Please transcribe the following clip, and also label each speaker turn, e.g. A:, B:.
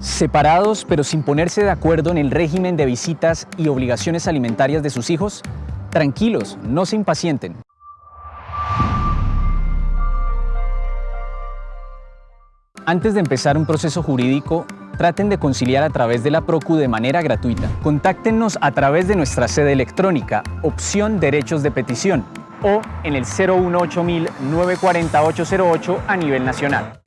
A: ¿Separados pero sin ponerse de acuerdo en el régimen de visitas y obligaciones alimentarias de sus hijos? Tranquilos, no se impacienten. Antes de empezar un proceso jurídico, traten de conciliar a través de la PROCU de manera gratuita. Contáctenos a través de nuestra sede electrónica, opción derechos de petición, o en el 018 940 a nivel nacional.